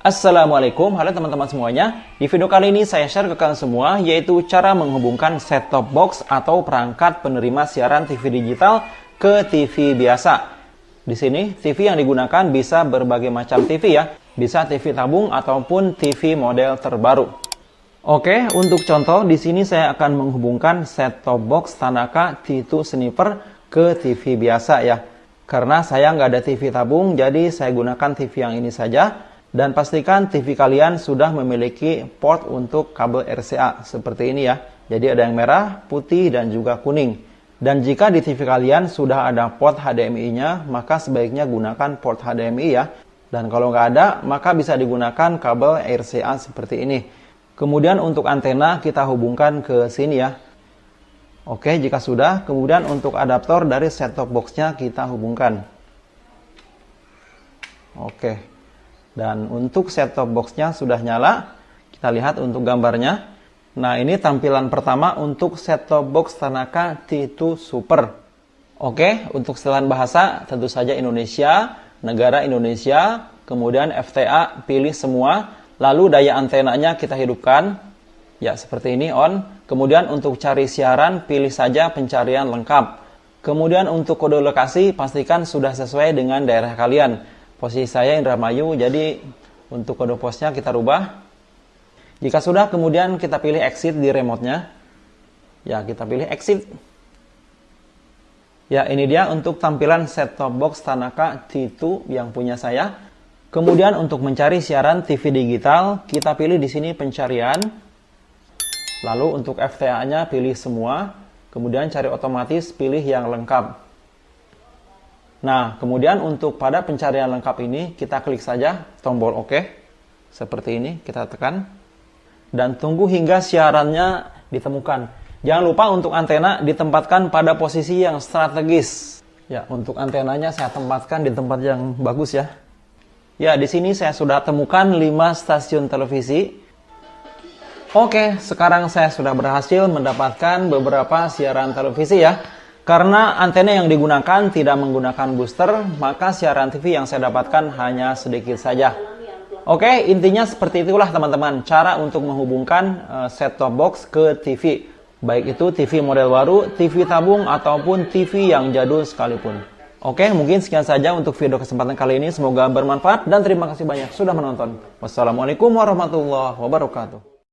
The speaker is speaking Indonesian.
Assalamualaikum, halo teman-teman semuanya. Di video kali ini saya share ke kalian semua yaitu cara menghubungkan set-top box atau perangkat penerima siaran TV digital ke TV biasa. Di sini TV yang digunakan bisa berbagai macam TV ya, bisa TV tabung ataupun TV model terbaru. Oke, untuk contoh di sini saya akan menghubungkan set-top box Tanaka T2 Sniper ke TV biasa ya. Karena saya nggak ada TV tabung, jadi saya gunakan TV yang ini saja dan pastikan TV kalian sudah memiliki port untuk kabel RCA seperti ini ya. Jadi ada yang merah, putih, dan juga kuning. Dan jika di TV kalian sudah ada port HDMI-nya, maka sebaiknya gunakan port HDMI ya. Dan kalau nggak ada, maka bisa digunakan kabel RCA seperti ini. Kemudian untuk antena kita hubungkan ke sini ya. Oke, jika sudah, kemudian untuk adaptor dari set-top box-nya kita hubungkan. Oke, dan untuk set-top box-nya sudah nyala. Kita lihat untuk gambarnya. Nah, ini tampilan pertama untuk set-top box Tanaka T2 Super. Oke, untuk setelan bahasa tentu saja Indonesia, negara Indonesia, kemudian FTA pilih semua, lalu daya antenanya kita hidupkan. Ya, seperti ini on. Kemudian untuk cari siaran pilih saja pencarian lengkap. Kemudian untuk kode lokasi pastikan sudah sesuai dengan daerah kalian. Posisi saya Indramayu, jadi untuk kode posnya kita rubah. Jika sudah, kemudian kita pilih exit di remote-nya. Ya, kita pilih exit. Ya, ini dia untuk tampilan set-top box Tanaka T2 yang punya saya. Kemudian untuk mencari siaran TV digital, kita pilih di sini pencarian. Lalu untuk FTA-nya pilih semua. Kemudian cari otomatis, pilih yang lengkap. Nah, kemudian untuk pada pencarian lengkap ini, kita klik saja tombol OK. Seperti ini, kita tekan. Dan tunggu hingga siarannya ditemukan. Jangan lupa untuk antena ditempatkan pada posisi yang strategis. Ya, untuk antenanya saya tempatkan di tempat yang bagus ya. Ya, di sini saya sudah temukan 5 stasiun televisi. Oke, sekarang saya sudah berhasil mendapatkan beberapa siaran televisi ya. Karena antena yang digunakan tidak menggunakan booster, maka siaran TV yang saya dapatkan hanya sedikit saja. Oke, intinya seperti itulah teman-teman, cara untuk menghubungkan uh, set-top box ke TV. Baik itu TV model baru, TV tabung, ataupun TV yang jadul sekalipun. Oke, mungkin sekian saja untuk video kesempatan kali ini. Semoga bermanfaat dan terima kasih banyak sudah menonton. Wassalamualaikum warahmatullahi wabarakatuh.